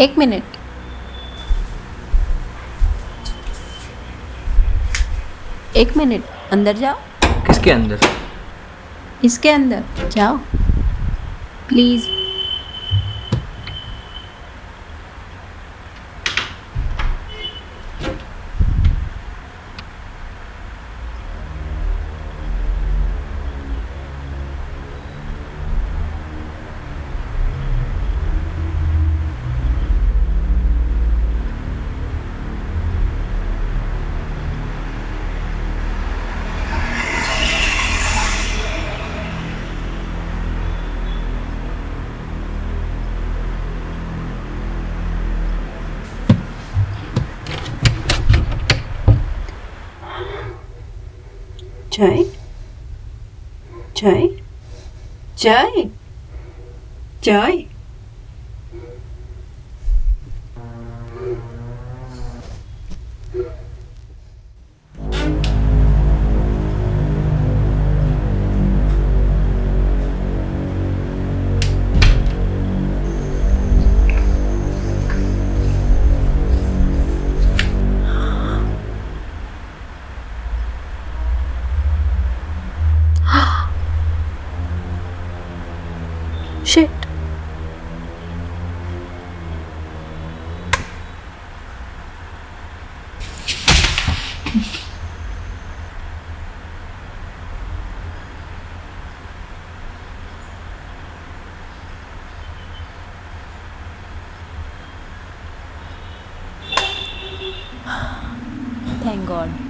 एक मिनट। एक मिनट। अंदर जाओ। किसके अंदर? इसके अंदर। जाओ। Please chơi, chơi, chơi, chơi Shit. Thank God.